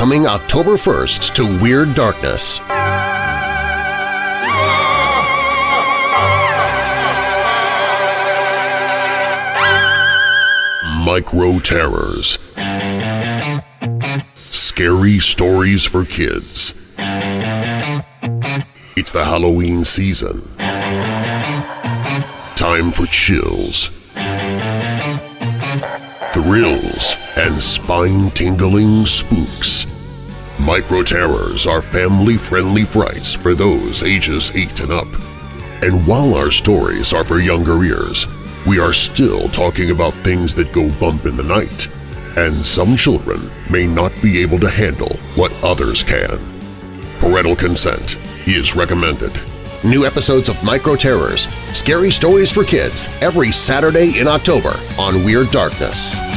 coming October 1st to Weird Darkness. Micro Terrors Scary Stories for Kids It's the Halloween season. Time for chills, thrills, and spine-tingling spooks. Micro Terrors are family-friendly frights for those ages 8 and up. And while our stories are for younger ears, we are still talking about things that go bump in the night, and some children may not be able to handle what others can. Parental consent is recommended. New episodes of Micro Terrors – Scary Stories for Kids every Saturday in October on Weird Darkness.